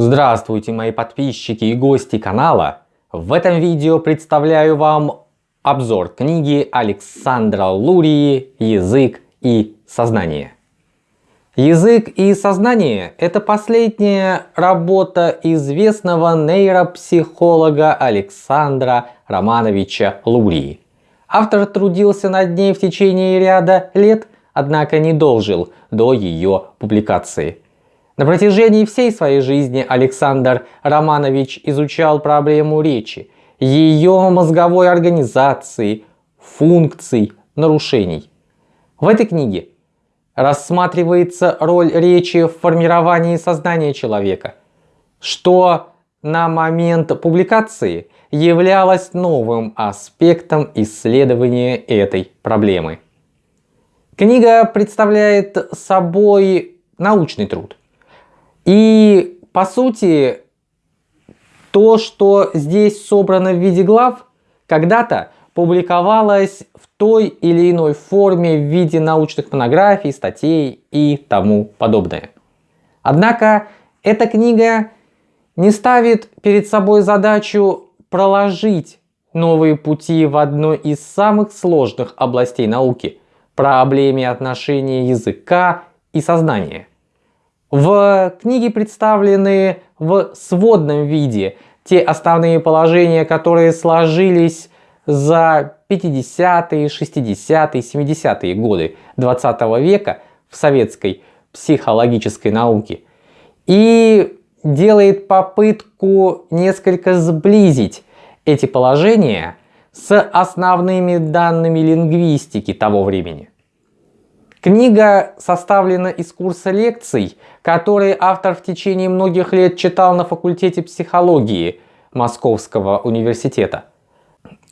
Здравствуйте мои подписчики и гости канала! В этом видео представляю вам обзор книги Александра Лурии «Язык и сознание». Язык и сознание – это последняя работа известного нейропсихолога Александра Романовича Лурии. Автор трудился над ней в течение ряда лет, однако не дожил до ее публикации. На протяжении всей своей жизни Александр Романович изучал проблему речи, ее мозговой организации, функций, нарушений. В этой книге рассматривается роль речи в формировании сознания человека, что на момент публикации являлось новым аспектом исследования этой проблемы. Книга представляет собой научный труд, и по сути, то, что здесь собрано в виде глав, когда-то публиковалось в той или иной форме в виде научных монографий, статей и тому подобное. Однако эта книга не ставит перед собой задачу проложить новые пути в одной из самых сложных областей науки – проблеме отношения языка и сознания. В книге представлены в сводном виде те основные положения, которые сложились за 50-е, 60-е, 70-е годы 20 века в советской психологической науке и делает попытку несколько сблизить эти положения с основными данными лингвистики того времени. Книга составлена из курса лекций, которые автор в течение многих лет читал на факультете психологии Московского университета.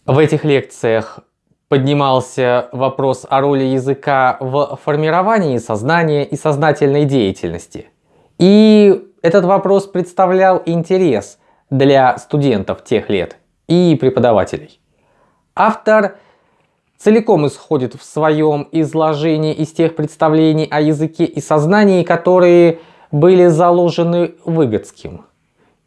В этих лекциях поднимался вопрос о роли языка в формировании сознания и сознательной деятельности. И этот вопрос представлял интерес для студентов тех лет и преподавателей. Автор целиком исходит в своем изложении из тех представлений о языке и сознании, которые были заложены Выгодским,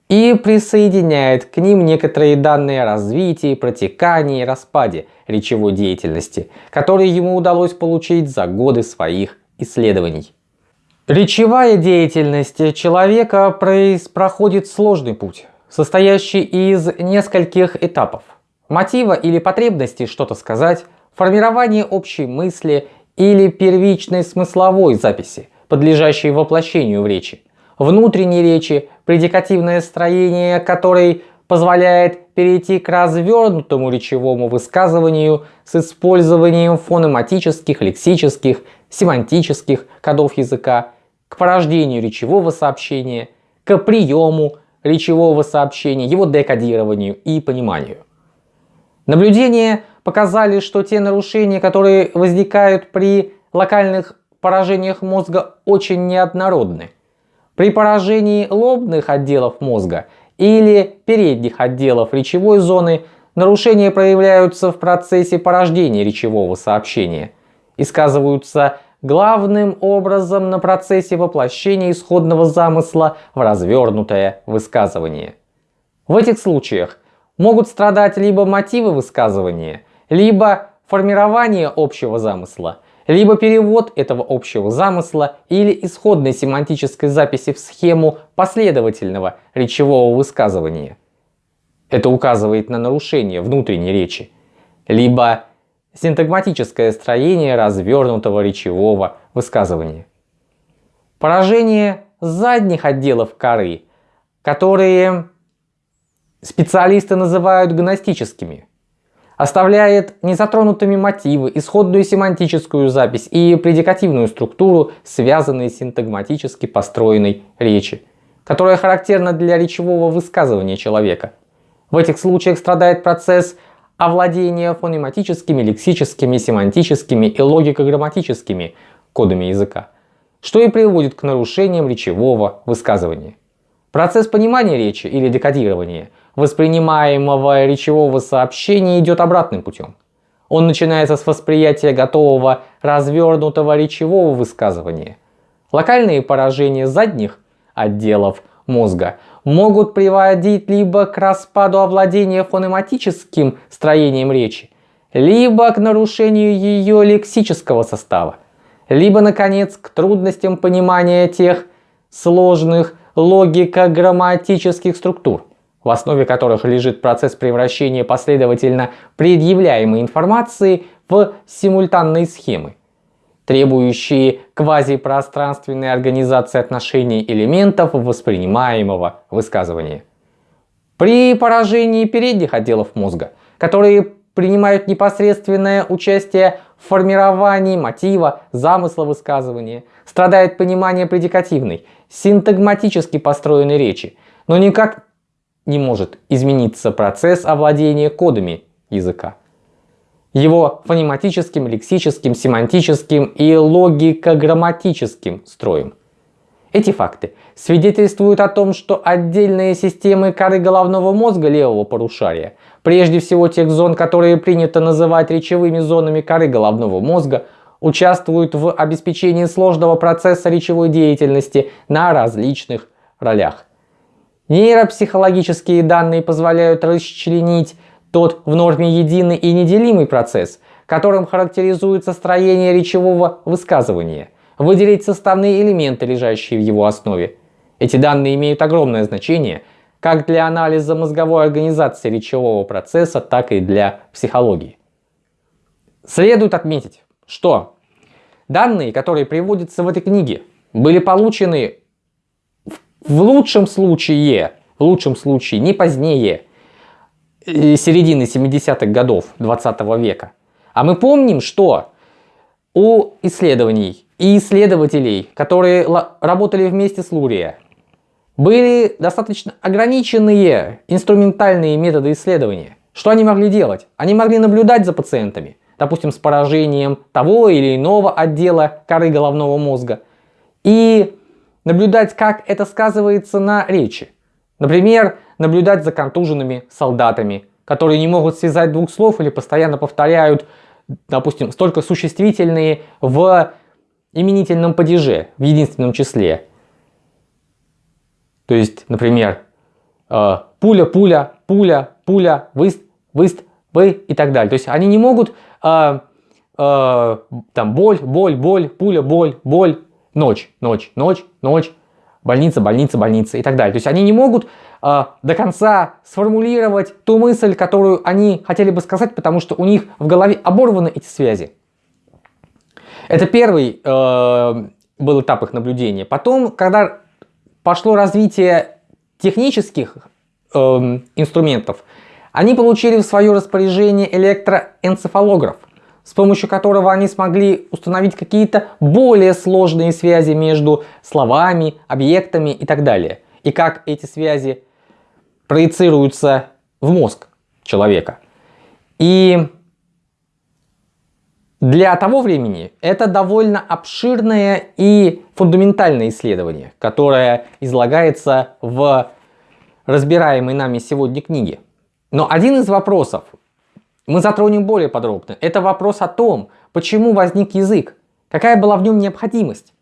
и присоединяет к ним некоторые данные о развитии, протекании и распаде речевой деятельности, которые ему удалось получить за годы своих исследований. Речевая деятельность человека проходит сложный путь, состоящий из нескольких этапов. Мотива или потребности что-то сказать, формирование общей мысли или первичной смысловой записи, подлежащей воплощению в речи, внутренней речи, предикативное строение которой позволяет перейти к развернутому речевому высказыванию с использованием фонематических, лексических, семантических кодов языка, к порождению речевого сообщения, к приему речевого сообщения, его декодированию и пониманию. Наблюдения показали, что те нарушения, которые возникают при локальных поражениях мозга, очень неоднородны. При поражении лобных отделов мозга или передних отделов речевой зоны нарушения проявляются в процессе порождения речевого сообщения и сказываются главным образом на процессе воплощения исходного замысла в развернутое высказывание. В этих случаях могут страдать либо мотивы высказывания, либо формирование общего замысла, либо перевод этого общего замысла или исходной семантической записи в схему последовательного речевого высказывания. Это указывает на нарушение внутренней речи, либо синтагматическое строение развернутого речевого высказывания. Поражение задних отделов коры, которые специалисты называют гностическими, оставляет незатронутыми мотивы, исходную семантическую запись и предикативную структуру, связанные с синтагматически построенной речи, которая характерна для речевого высказывания человека. В этих случаях страдает процесс овладения фонематическими, лексическими, семантическими и логико-грамматическими кодами языка, что и приводит к нарушениям речевого высказывания. Процесс понимания речи или декодирования воспринимаемого речевого сообщения идет обратным путем. Он начинается с восприятия готового развернутого речевого высказывания. Локальные поражения задних отделов мозга могут приводить либо к распаду овладения фонематическим строением речи, либо к нарушению ее лексического состава, либо, наконец, к трудностям понимания тех сложных логико-грамматических структур, в основе которых лежит процесс превращения последовательно предъявляемой информации в симультанные схемы, требующие квазипространственной организации отношений элементов воспринимаемого высказывания. При поражении передних отделов мозга, которые принимают непосредственное участие в формировании мотива, замысла высказывания, страдает понимание предикативной, синтагматически построенной речи, но никак не может измениться процесс овладения кодами языка. Его фонематическим, лексическим, семантическим и логико-грамматическим строем. Эти факты свидетельствуют о том, что отдельные системы коры головного мозга левого полушария, прежде всего тех зон, которые принято называть речевыми зонами коры головного мозга, участвуют в обеспечении сложного процесса речевой деятельности на различных ролях. Нейропсихологические данные позволяют расчленить тот в норме единый и неделимый процесс, которым характеризуется строение речевого высказывания, выделить составные элементы, лежащие в его основе. Эти данные имеют огромное значение как для анализа мозговой организации речевого процесса, так и для психологии. Следует отметить, что данные, которые приводятся в этой книге, были получены в лучшем случае, в лучшем случае не позднее э, середины 70-х годов 20 века. А мы помним, что у исследований и исследователей, которые работали вместе с Лурия, были достаточно ограниченные инструментальные методы исследования. Что они могли делать? Они могли наблюдать за пациентами, допустим, с поражением того или иного отдела коры головного мозга, и наблюдать, как это сказывается на речи. Например, наблюдать за контуженными солдатами, которые не могут связать двух слов или постоянно повторяют, допустим, столько существительные в именительном падеже, в единственном числе. То есть, например, э, пуля, пуля, пуля, пуля, выст, выст, вы и так далее. То есть они не могут э, э, там боль, боль, боль, пуля, боль, боль, ночь, ночь, ночь, ночь, больница, больница, больница и так далее. То есть они не могут э, до конца сформулировать ту мысль, которую они хотели бы сказать, потому что у них в голове оборваны эти связи. Это первый э, был этап их наблюдения. Потом, когда пошло развитие технических э, инструментов, они получили в свое распоряжение электроэнцефалограф с помощью которого они смогли установить какие-то более сложные связи между словами, объектами и так далее. И как эти связи проецируются в мозг человека. И для того времени это довольно обширное и фундаментальное исследование, которое излагается в разбираемой нами сегодня книге. Но один из вопросов, мы затронем более подробно. Это вопрос о том, почему возник язык, какая была в нем необходимость.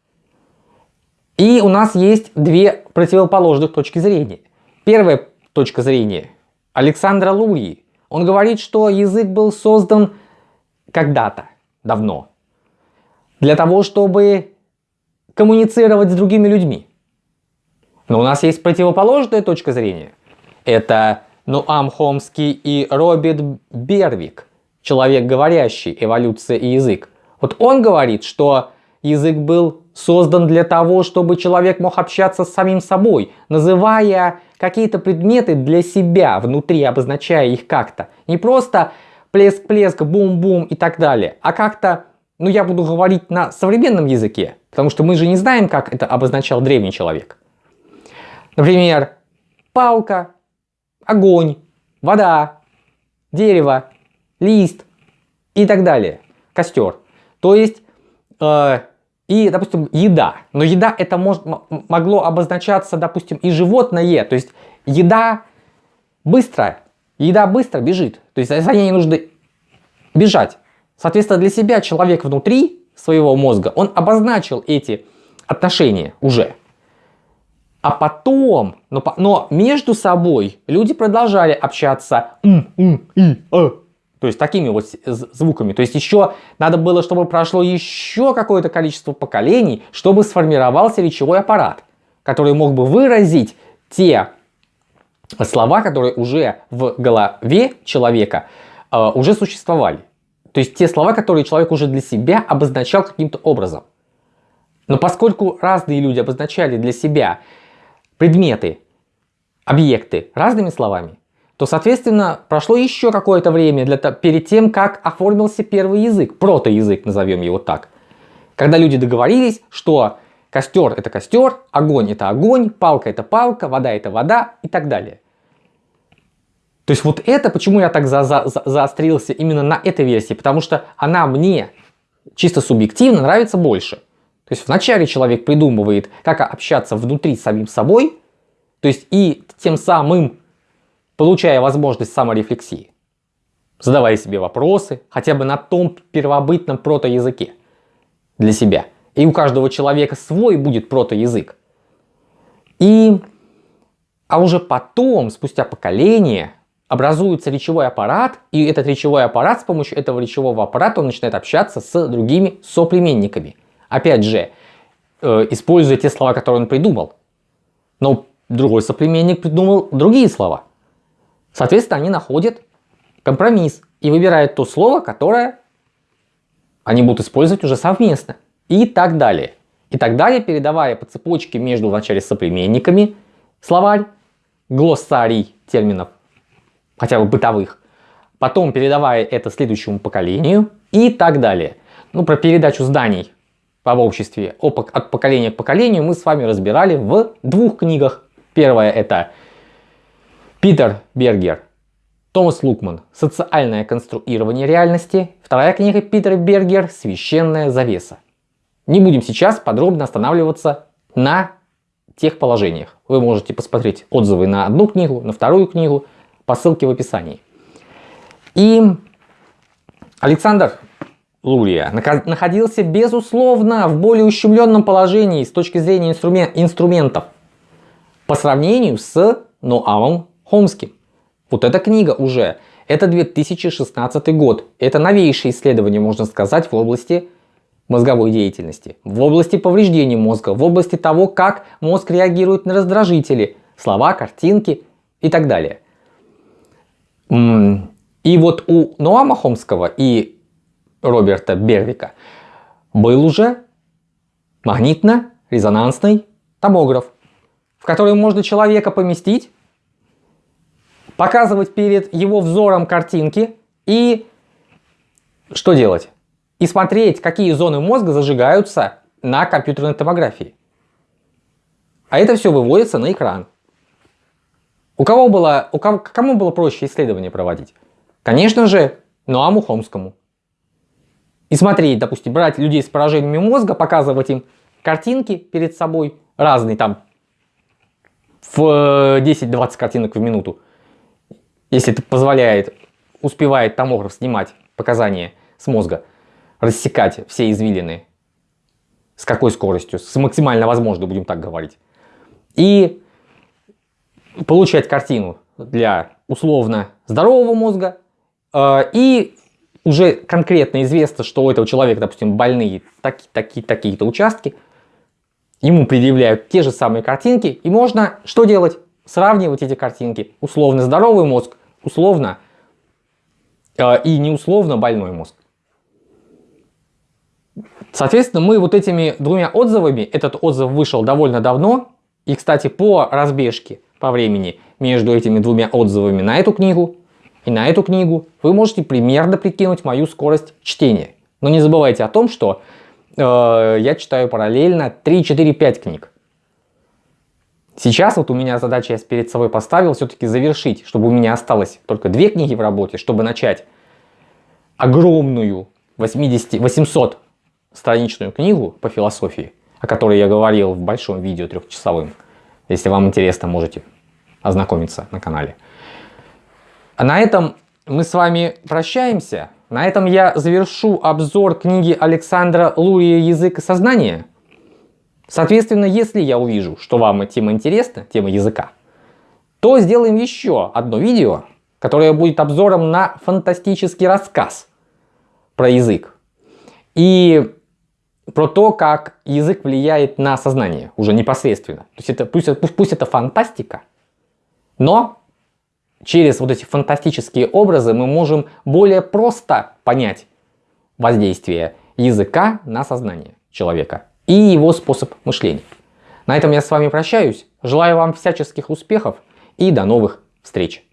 И у нас есть две противоположных точки зрения. Первая точка зрения Александра Лурии. Он говорит, что язык был создан когда-то, давно, для того, чтобы коммуницировать с другими людьми. Но у нас есть противоположная точка зрения. Это Нуам Хомский и Роберт Бервик, человек говорящий, эволюция и язык. Вот он говорит, что язык был создан для того, чтобы человек мог общаться с самим собой, называя какие-то предметы для себя внутри, обозначая их как-то. Не просто плеск-плеск, бум-бум и так далее, а как-то, ну я буду говорить на современном языке, потому что мы же не знаем, как это обозначал древний человек. Например, палка, огонь, вода, дерево, лист и так далее, костер. То есть, э, и, допустим, еда. Но еда это может, могло обозначаться, допустим, и животное. То есть, еда быстро, еда быстро бежит. То есть, за ней нужно бежать. Соответственно, для себя человек внутри своего мозга, он обозначил эти отношения уже. А потом, но, но между собой люди продолжали общаться м, м, и, а. То есть такими вот звуками. То есть еще надо было, чтобы прошло еще какое-то количество поколений, чтобы сформировался речевой аппарат, который мог бы выразить те слова, которые уже в голове человека э, уже существовали. То есть те слова, которые человек уже для себя обозначал каким-то образом. Но поскольку разные люди обозначали для себя предметы, объекты разными словами, то, соответственно, прошло еще какое-то время для, перед тем, как оформился первый язык, протоязык, назовем его так. Когда люди договорились, что костер это костер, огонь это огонь, палка это палка, вода это вода и так далее. То есть вот это, почему я так за, за, за, заострился именно на этой версии, потому что она мне чисто субъективно нравится больше. То есть вначале человек придумывает, как общаться внутри с самим собой, то есть и тем самым получая возможность саморефлексии, задавая себе вопросы, хотя бы на том первобытном протоязыке для себя. И у каждого человека свой будет протоязык. И, а уже потом, спустя поколение, образуется речевой аппарат, и этот речевой аппарат, с помощью этого речевого аппарата он начинает общаться с другими соплеменниками. Опять же, э, используя те слова, которые он придумал. Но другой соплеменник придумал другие слова. Соответственно, они находят компромисс и выбирают то слово, которое они будут использовать уже совместно. И так далее. И так далее, передавая по цепочке между вначале соплеменниками словарь, глоссарий терминов, хотя бы бытовых, потом передавая это следующему поколению и так далее. Ну, про передачу зданий в обществе от поколения к поколению мы с вами разбирали в двух книгах. Первая это Питер Бергер, Томас Лукман «Социальное конструирование реальности». Вторая книга Питера Бергер «Священная завеса». Не будем сейчас подробно останавливаться на тех положениях. Вы можете посмотреть отзывы на одну книгу, на вторую книгу по ссылке в описании. И Александр Лурия находился, безусловно, в более ущемленном положении с точки зрения инструментов по сравнению с Ноамом Хомским. Вот эта книга уже, это 2016 год, это новейшее исследование, можно сказать, в области мозговой деятельности, в области повреждения мозга, в области того, как мозг реагирует на раздражители, слова, картинки и так далее. И вот у Ноама Хомского и Роберта Бервика был уже магнитно-резонансный томограф, в который можно человека поместить, показывать перед его взором картинки и что делать? И смотреть, какие зоны мозга зажигаются на компьютерной томографии. А это все выводится на экран. У кого было, у кого, кому было проще исследование проводить? Конечно же, Ноаму Хомскому и смотреть, допустим, брать людей с поражениями мозга, показывать им картинки перед собой, разные там, в 10-20 э, картинок в минуту, если это позволяет, успевает томограф снимать показания с мозга, рассекать все извилины, с какой скоростью, с максимально возможной, будем так говорить, и получать картину для условно здорового мозга э, и уже конкретно известно, что у этого человека, допустим, больные такие-то такие, участки, ему предъявляют те же самые картинки, и можно что делать? Сравнивать эти картинки. Условно здоровый мозг, условно э, и неусловно больной мозг. Соответственно, мы вот этими двумя отзывами, этот отзыв вышел довольно давно, и, кстати, по разбежке по времени между этими двумя отзывами на эту книгу и на эту книгу вы можете примерно прикинуть мою скорость чтения. Но не забывайте о том, что э, я читаю параллельно 3, 4, 5 книг. Сейчас вот у меня задача, я перед собой поставил все-таки завершить, чтобы у меня осталось только две книги в работе, чтобы начать огромную 80, 800 страничную книгу по философии, о которой я говорил в большом видео трехчасовым. Если вам интересно, можете ознакомиться на канале. А на этом мы с вами прощаемся. На этом я завершу обзор книги Александра Лурия «Язык и сознание». Соответственно, если я увижу, что вам тема интересна, тема языка, то сделаем еще одно видео, которое будет обзором на фантастический рассказ про язык. И про то, как язык влияет на сознание уже непосредственно. То есть это, пусть, пусть, пусть это фантастика, но через вот эти фантастические образы мы можем более просто понять воздействие языка на сознание человека и его способ мышления. На этом я с вами прощаюсь. Желаю вам всяческих успехов и до новых встреч.